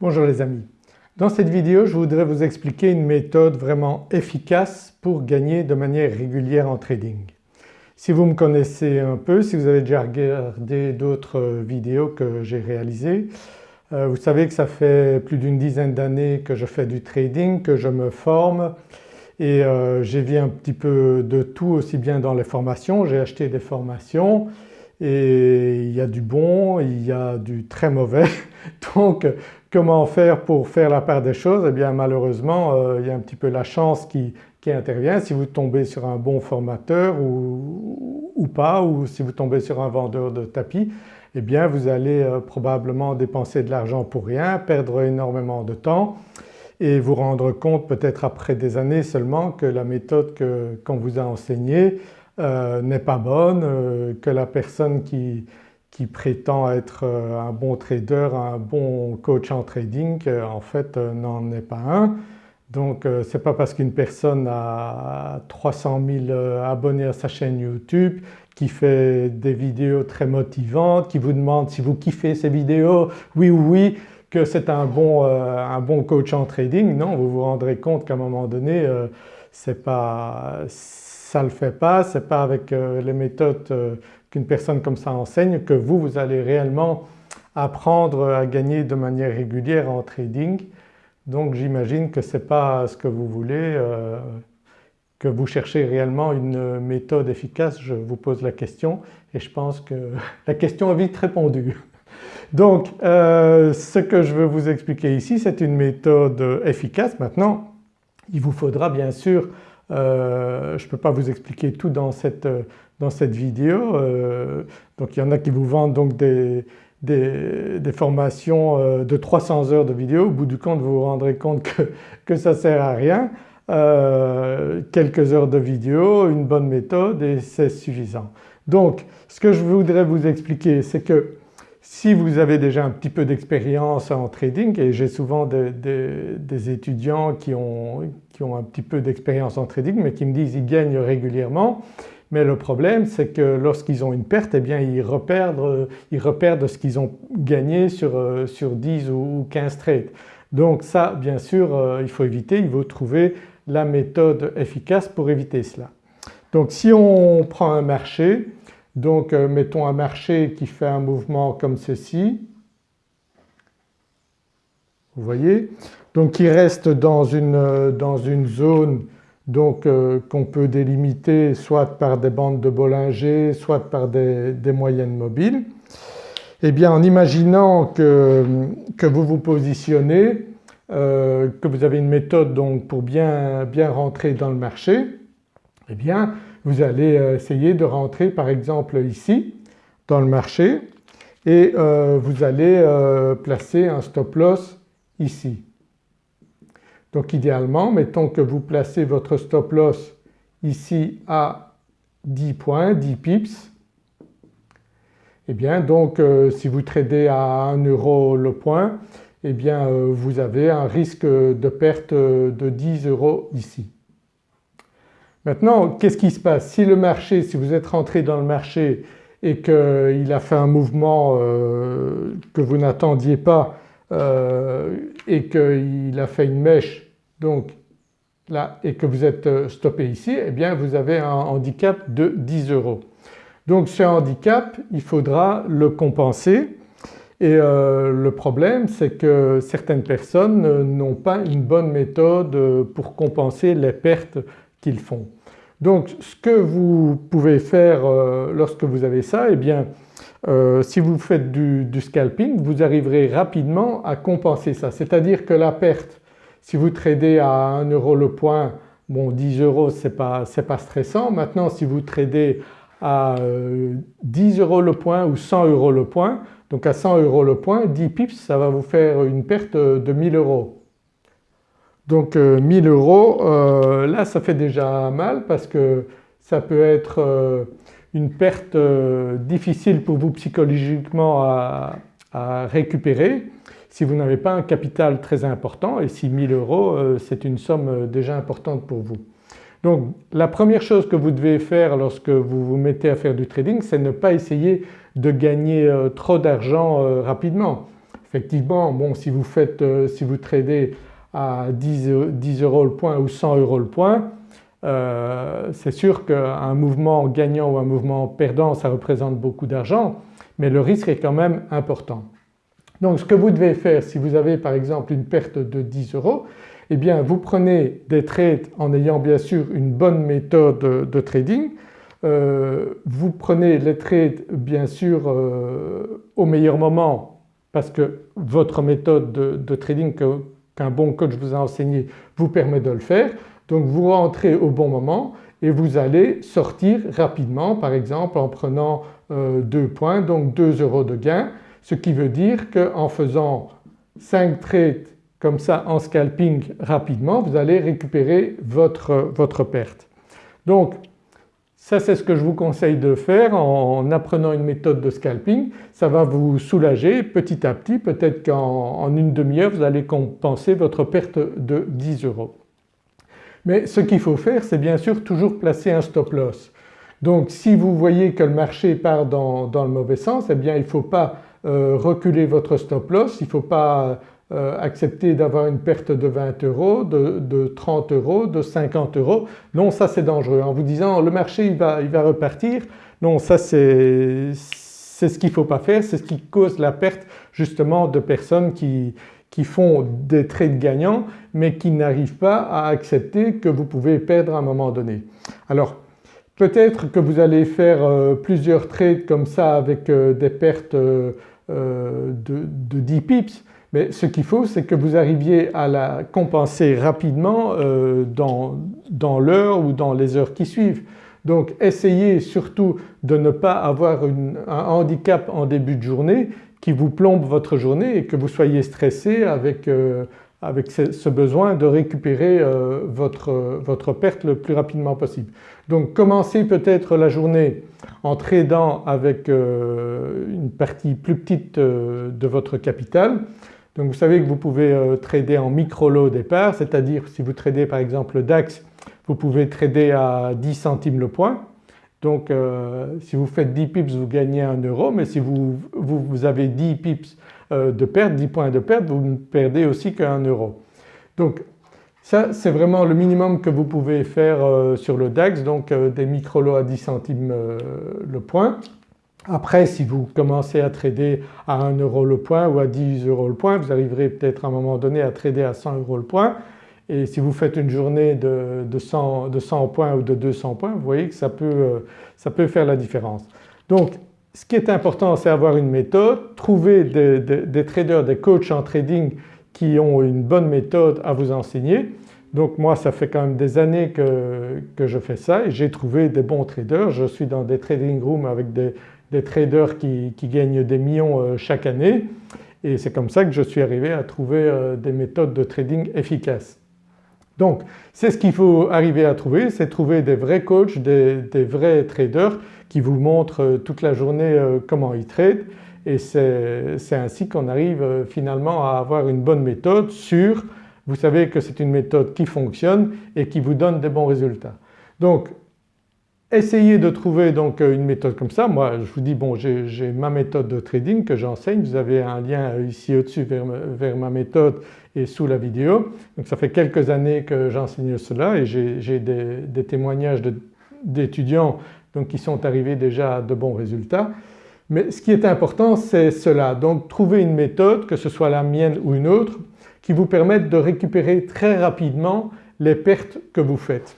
Bonjour les amis. Dans cette vidéo je voudrais vous expliquer une méthode vraiment efficace pour gagner de manière régulière en trading. Si vous me connaissez un peu, si vous avez déjà regardé d'autres vidéos que j'ai réalisées, euh, vous savez que ça fait plus d'une dizaine d'années que je fais du trading, que je me forme et euh, j'ai vu un petit peu de tout aussi bien dans les formations, j'ai acheté des formations et il y a du bon, il y a du très mauvais comment faire pour faire la part des choses? Eh bien malheureusement euh, il y a un petit peu la chance qui, intervient. Si vous tombez sur un bon formateur ou, pas ou si vous tombez sur un vendeur de tapis eh bien vous allez euh, probablement dépenser de l'argent pour rien, perdre énormément de temps et vous rendre compte peut-être après des années seulement que la méthode qu'on vous a enseignée euh, n'est pas bonne, que la personne qui, qui prétend être euh, un bon trader, un bon coach en trading, en fait euh, n'en est pas un. Donc euh, ce n'est pas parce qu'une personne a 300 000 abonnés à sa chaîne YouTube, qui fait des vidéos très motivantes, qui vous demande si vous kiffez ces vidéos, oui ou oui, que c'est un, bon, un bon coach en trading. Non, vous vous rendrez compte qu'à un moment donné c'est pas, ça ne le fait pas, ce n'est pas avec les méthodes qu'une personne comme ça enseigne que vous, vous allez réellement apprendre à gagner de manière régulière en trading. Donc j'imagine que ce n'est pas ce que vous voulez, euh, que vous cherchez réellement une méthode efficace, je vous pose la question et je pense que la question est vite répondue. Donc euh, ce que je veux vous expliquer ici c'est une méthode efficace. Maintenant il vous faudra bien sûr, euh, je ne peux pas vous expliquer tout dans cette, dans cette vidéo. Euh, donc il y en a qui vous vendent donc des, des, formations euh, de 300 heures de vidéo, au bout du compte vous vous rendrez compte que, que ça ne sert à rien. Euh, quelques heures de vidéo, une bonne méthode et c'est suffisant. Donc ce que je voudrais vous expliquer c'est que si vous avez déjà un petit peu d'expérience en trading et j'ai souvent des, des, étudiants qui ont, qui ont un petit peu d'expérience en trading mais qui me disent qu'ils gagnent régulièrement mais le problème c'est que lorsqu'ils ont une perte eh bien ils reperdent, ils reperdent ce qu'ils ont gagné sur, euh, sur 10 ou 15 trades. Donc ça bien sûr euh, il faut éviter, il faut trouver la méthode efficace pour éviter cela. Donc si on prend un marché, donc euh, mettons un marché qui fait un mouvement comme ceci, vous voyez, donc qui reste dans une, dans une zone donc euh, qu'on peut délimiter soit par des bandes de Bollinger, soit par des, moyennes mobiles. Eh bien en imaginant que, vous vous positionnez, euh, que vous avez une méthode donc pour bien, bien rentrer dans le marché, eh bien vous allez euh, essayer de rentrer par exemple ici dans le marché et vous allez placer un stop loss ici. Donc idéalement mettons que vous placez votre stop loss ici à 10 points, 10 pips, eh bien donc euh, si vous tradez à 1 euro le point eh bien euh, vous avez un risque de perte de 10 euros ici. Maintenant qu'est-ce qui se passe? Si le marché, si vous êtes rentré dans le marché et qu'il a fait un mouvement euh, que vous n'attendiez pas euh, et qu'il a fait une mèche donc là et que vous êtes euh, stoppé ici eh bien vous avez un handicap de 10 euros. Donc ce handicap il faudra le compenser et euh, le problème c'est que certaines personnes n'ont pas une bonne méthode pour compenser les pertes qu'ils font. Donc ce que vous pouvez faire lorsque vous avez ça eh bien euh, si vous faites du, scalping vous arriverez rapidement à compenser ça. C'est-à-dire que la perte, si vous tradez à 1 euro le point, bon 10 euros c'est pas, pas stressant. Maintenant si vous tradez à 10 euh, euros le point ou 100 euros le point, donc à 100 euros le point, 10 pips ça va vous faire une perte de 1000 euros. Donc 1000 euh, euros là ça fait déjà mal parce que ça peut être une perte euh, difficile pour vous psychologiquement à, récupérer si vous n'avez pas un capital très important et si 1000 euros euh, c'est une somme euh, déjà importante pour vous. Donc la première chose que vous devez faire lorsque vous vous mettez à faire du trading c'est ne pas essayer de gagner trop d'argent rapidement. Effectivement bon si vous faites, si vous tradez à 10, euros le point ou 100 euros le point euh, c'est sûr qu'un mouvement gagnant ou un mouvement perdant ça représente beaucoup d'argent mais le risque est quand même important. Donc ce que vous devez faire si vous avez par exemple une perte de 10 euros eh bien vous prenez des trades en ayant bien sûr une bonne méthode de trading euh, vous prenez les trades bien sûr euh, au meilleur moment parce que votre méthode de, trading qu'un bon coach vous a enseigné vous permet de le faire. Donc vous rentrez au bon moment et vous allez sortir rapidement par exemple en prenant euh, deux points donc 2 euros de gain ce qui veut dire qu'en faisant 5 trades comme ça en scalping rapidement vous allez récupérer votre, votre perte. Donc ça c'est ce que je vous conseille de faire en apprenant une méthode de scalping. Ça va vous soulager petit à petit, peut-être qu'en une demi-heure vous allez compenser votre perte de 10 euros. Mais ce qu'il faut faire c'est bien sûr toujours placer un stop loss. Donc si vous voyez que le marché part dans, le mauvais sens eh bien il ne faut pas euh, reculer votre stop loss, il ne faut pas euh, accepter d'avoir une perte de 20 euros, de, 30 euros, de 50 euros. Non ça c'est dangereux en vous disant le marché il va, repartir. Non ça c'est ce qu'il ne faut pas faire, c'est ce qui cause la perte justement de personnes qui, qui font des trades gagnants mais qui n'arrivent pas à accepter que vous pouvez perdre à un moment donné. Alors peut-être que vous allez faire euh, plusieurs trades comme ça avec euh, des pertes de, de 10 pips mais ce qu'il faut c'est que vous arriviez à la compenser rapidement euh, dans, l'heure ou dans les heures qui suivent. Donc essayez surtout de ne pas avoir un handicap en début de journée qui vous plombe votre journée et que vous soyez stressé avec, euh, ce, besoin de récupérer euh, votre, perte le plus rapidement possible. Donc commencez peut-être la journée en tradant avec une partie plus petite de votre capital donc vous savez que vous pouvez euh, trader en micro-lot au départ, c'est-à-dire si vous tradez par exemple le DAX, vous pouvez trader à 10 centimes le point. Donc euh, si vous faites 10 pips vous gagnez 1 euro mais si vous, avez 10 pips euh, de perte, 10 points de perte, vous ne perdez aussi qu'un euro. Donc ça c'est vraiment le minimum que vous pouvez faire sur le DAX donc des micro-lots à 10 centimes le point. Après si vous commencez à trader à 1 euro le point ou à 10 euros le point vous arriverez peut-être à un moment donné à trader à 100 euros le point et si vous faites une journée de, 100, points ou de 200 points vous voyez que ça peut, euh, ça peut faire la différence. Donc ce qui est important c'est avoir une méthode, trouver des, traders, des coachs en trading qui ont une bonne méthode à vous enseigner. Donc moi ça fait quand même des années que, que je fais ça et j'ai trouvé des bons traders. Je suis dans des trading rooms avec des, des traders qui, gagnent des millions euh, chaque année et c'est comme ça que je suis arrivé à trouver euh, des méthodes de trading efficaces. Donc c'est ce qu'il faut arriver à trouver, c'est trouver des vrais coachs, des, vrais traders qui vous montrent euh, toute la journée comment ils tradent et c'est ainsi qu'on arrive finalement à avoir une bonne méthode sûre. Vous savez que c'est une méthode qui fonctionne et qui vous donne des bons résultats. Essayez de trouver donc euh, une méthode comme ça. Moi je vous dis bon j'ai ma méthode de trading que j'enseigne, vous avez un lien euh, ici au-dessus vers, ma méthode et sous la vidéo. Donc ça fait quelques années que j'enseigne cela et j'ai des, témoignages d'étudiants qui sont arrivés déjà à de bons résultats. Mais ce qui est important c'est cela, donc trouver une méthode que ce soit la mienne ou une autre qui vous permette de récupérer très rapidement les pertes que vous faites.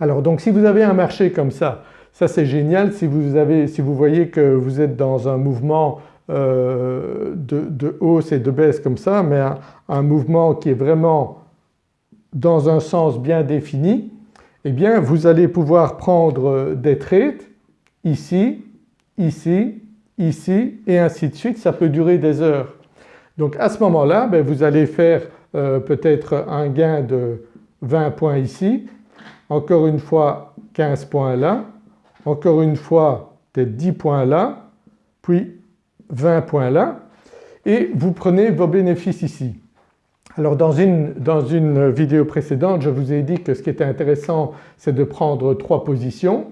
Alors donc si vous avez un marché comme ça, ça c'est génial si vous, avez, si vous voyez que vous êtes dans un mouvement euh, de, hausse et de baisse comme ça mais un, mouvement qui est vraiment dans un sens bien défini eh bien vous allez pouvoir prendre des trades ici, ici, ici et ainsi de suite. Ça peut durer des heures. Donc à ce moment-là ben, vous allez faire euh, peut-être un gain de 20 points ici encore une fois 15 points là, encore une fois peut-être 10 points là, puis 20 points là et vous prenez vos bénéfices ici. Alors dans une, dans une vidéo précédente je vous ai dit que ce qui était intéressant c'est de prendre trois positions,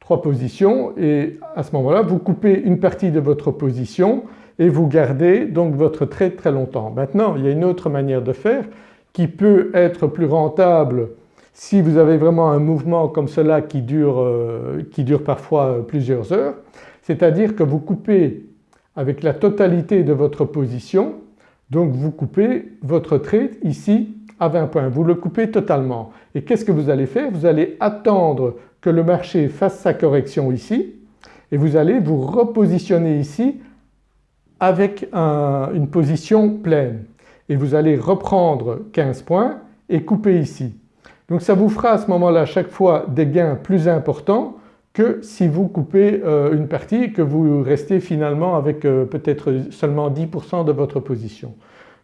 trois positions et à ce moment-là vous coupez une partie de votre position et vous gardez donc votre trade très longtemps. Maintenant il y a une autre manière de faire qui peut être plus rentable si vous avez vraiment un mouvement comme cela qui dure, euh, qui dure parfois euh, plusieurs heures, c'est-à-dire que vous coupez avec la totalité de votre position, donc vous coupez votre trade ici à 20 points, vous le coupez totalement. Et qu'est-ce que vous allez faire? Vous allez attendre que le marché fasse sa correction ici et vous allez vous repositionner ici avec une position pleine et vous allez reprendre 15 points et couper ici. Donc ça vous fera à ce moment-là chaque fois des gains plus importants que si vous coupez euh, une partie et que vous restez finalement avec euh, peut-être seulement 10% de votre position.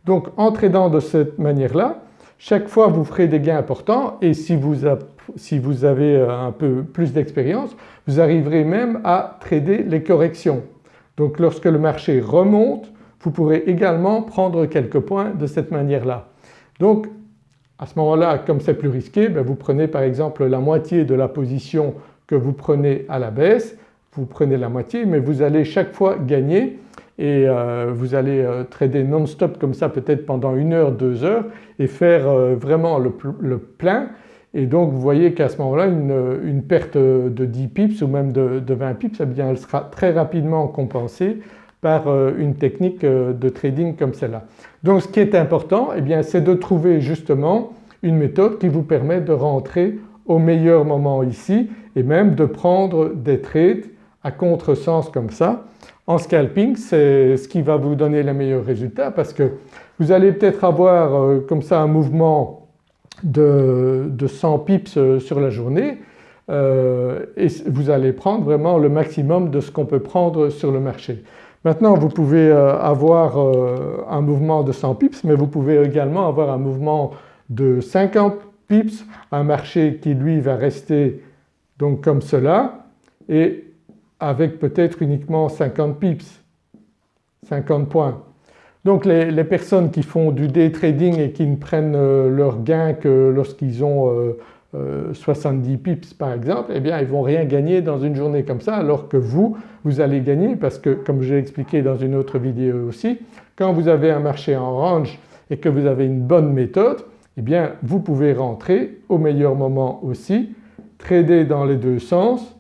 Donc en tradant de cette manière-là, chaque fois vous ferez des gains importants et si vous, si vous avez euh, un peu plus d'expérience, vous arriverez même à trader les corrections. Donc lorsque le marché remonte, vous pourrez également prendre quelques points de cette manière-là. Donc à ce moment-là comme c'est plus risqué, ben, vous prenez par exemple la moitié de la position que vous prenez à la baisse, vous prenez la moitié mais vous allez chaque fois gagner. Et euh, vous allez euh, trader non-stop comme ça peut-être pendant une heure, deux heures et faire euh, vraiment le, plein. Et donc vous voyez qu'à ce moment-là une, perte de 10 pips ou même de, 20 pips eh bien elle sera très rapidement compensée par une technique de trading comme celle-là. Donc ce qui est important eh bien c'est de trouver justement une méthode qui vous permet de rentrer au meilleur moment ici et même de prendre des trades à contresens comme ça. En scalping c'est ce qui va vous donner les meilleurs résultats parce que vous allez peut-être avoir euh, comme ça un mouvement de, 100 pips euh, sur la journée euh, et vous allez prendre vraiment le maximum de ce qu'on peut prendre sur le marché. Maintenant vous pouvez avoir un mouvement de 100 pips mais vous pouvez également avoir un mouvement de 50 pips, un marché qui lui va rester donc comme cela et avec peut-être uniquement 50 pips, 50 points. Donc les, personnes qui font du day trading et qui ne prennent euh, leur gain que lorsqu'ils ont 70 euh, euh, pips par exemple, eh bien ils vont rien gagner dans une journée comme ça alors que vous, vous allez gagner parce que comme j'ai expliqué dans une autre vidéo aussi, quand vous avez un marché en range et que vous avez une bonne méthode, eh bien vous pouvez rentrer au meilleur moment aussi, trader dans les deux sens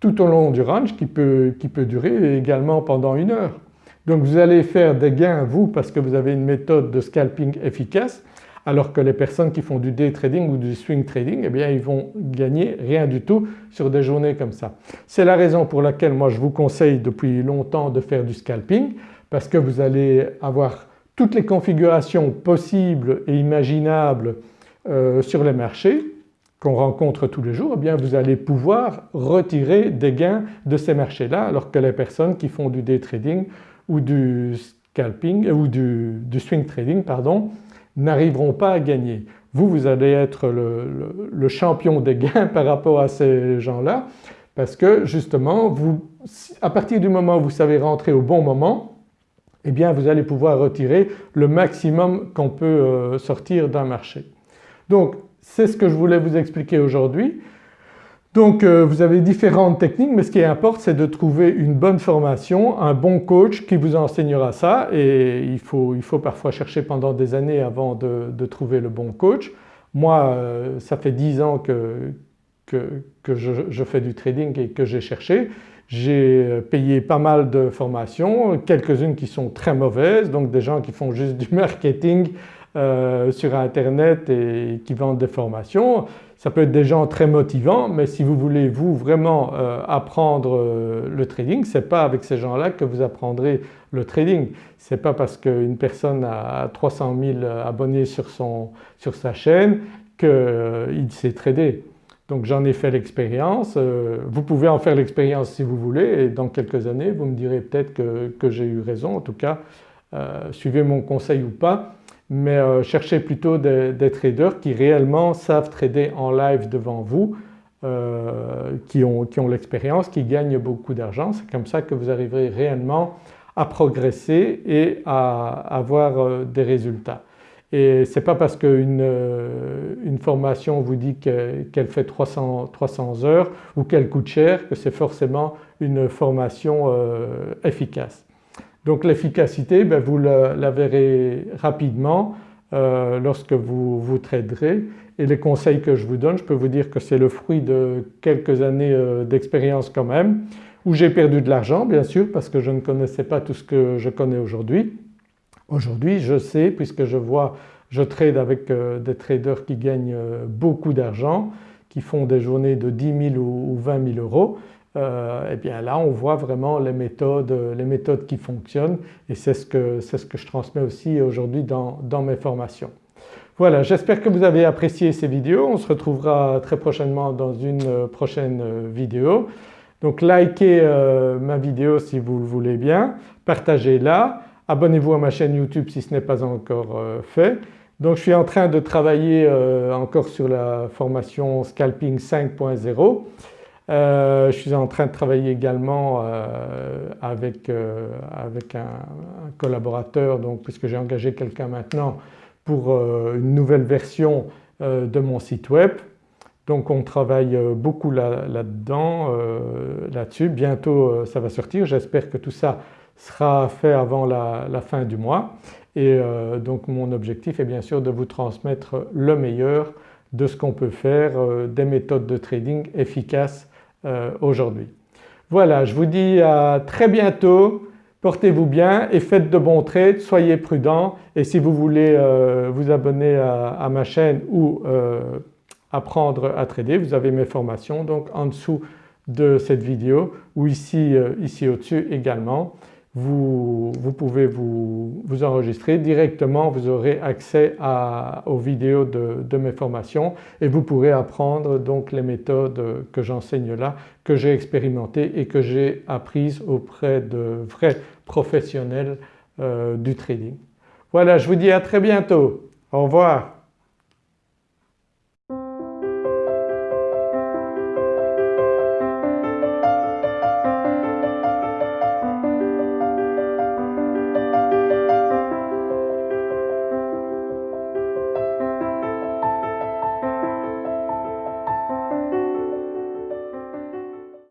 tout au long du range qui peut, qui peut durer également pendant une heure. Donc vous allez faire des gains vous parce que vous avez une méthode de scalping efficace alors que les personnes qui font du day trading ou du swing trading eh bien ils vont gagner rien du tout sur des journées comme ça. C'est la raison pour laquelle moi je vous conseille depuis longtemps de faire du scalping parce que vous allez avoir toutes les configurations possibles et imaginables euh, sur les marchés qu'on rencontre tous les jours, eh bien vous allez pouvoir retirer des gains de ces marchés-là alors que les personnes qui font du day trading ou du scalping euh, ou du, swing trading pardon n'arriveront pas à gagner. Vous, vous allez être le, champion des gains par rapport à ces gens-là parce que justement vous, à partir du moment où vous savez rentrer au bon moment eh bien vous allez pouvoir retirer le maximum qu'on peut euh, sortir d'un marché. Donc c'est ce que je voulais vous expliquer aujourd'hui. Donc euh, vous avez différentes techniques mais ce qui importe c'est de trouver une bonne formation, un bon coach qui vous enseignera ça et il faut, il faut parfois chercher pendant des années avant de, trouver le bon coach. Moi euh, ça fait 10 ans que, que, je, fais du trading et que j'ai cherché. J'ai euh, payé pas mal de formations, quelques-unes qui sont très mauvaises donc des gens qui font juste du marketing euh, sur internet et qui vendent des formations. Ça peut être des gens très motivants mais si vous voulez vous vraiment euh, apprendre euh, le trading ce n'est pas avec ces gens-là que vous apprendrez le trading. Ce n'est pas parce qu'une personne a 300 000 abonnés sur, son, sur sa chaîne qu'il sait trader. Donc j'en ai fait l'expérience, vous pouvez en faire l'expérience si vous voulez et dans quelques années vous me direz peut-être que, que j'ai eu raison. En tout cas suivez mon conseil ou pas mais euh, cherchez plutôt des, traders qui réellement savent trader en live devant vous, euh, qui ont, l'expérience, qui gagnent beaucoup d'argent. C'est comme ça que vous arriverez réellement à progresser et à avoir euh, des résultats. Et ce n'est pas parce qu'une une formation vous dit qu'elle fait 300, 300, heures ou qu'elle coûte cher que c'est forcément une formation efficace. Donc l'efficacité ben, vous la, verrez rapidement euh, lorsque vous vous traderez et les conseils que je vous donne je peux vous dire que c'est le fruit de quelques années euh, d'expérience quand même où j'ai perdu de l'argent bien sûr parce que je ne connaissais pas tout ce que je connais aujourd'hui. Aujourd'hui je sais puisque je vois, je trade avec euh, des traders qui gagnent beaucoup d'argent, qui font des journées de 10 000 ou 20 000 euros eh bien là on voit vraiment les méthodes, les méthodes qui fonctionnent et c'est ce, que, ce que je transmets aussi aujourd'hui dans, dans mes formations. Voilà j'espère que vous avez apprécié ces vidéos, on se retrouvera très prochainement dans une euh, prochaine euh, vidéo. Donc likez ma vidéo si vous le voulez bien, partagez-la, abonnez-vous à ma chaîne YouTube si ce n'est pas encore fait. Donc je suis en train de travailler encore sur la formation Scalping 5.0 euh, je suis en train de travailler également euh, avec, euh, avec un, collaborateur donc puisque j'ai engagé quelqu'un maintenant pour une nouvelle version de mon site web. Donc on travaille beaucoup là-dedans, là-dessus. Bientôt ça va sortir, j'espère que tout ça sera fait avant la, la fin du mois et donc mon objectif est bien sûr de vous transmettre le meilleur de ce qu'on peut faire, des méthodes de trading efficaces euh, aujourd'hui. Voilà je vous dis à très bientôt, portez-vous bien et faites de bons trades, soyez prudents. Et si vous voulez euh, vous abonner à, ma chaîne ou euh, apprendre à trader vous avez mes formations donc en dessous de cette vidéo ou ici, ici au-dessus également vous, pouvez vous, enregistrer directement, vous aurez accès aux vidéos de, mes formations et vous pourrez apprendre donc les méthodes que j'enseigne là, que j'ai expérimentées et que j'ai apprises auprès de vrais professionnels euh, du trading. Voilà je vous dis à très bientôt, au revoir.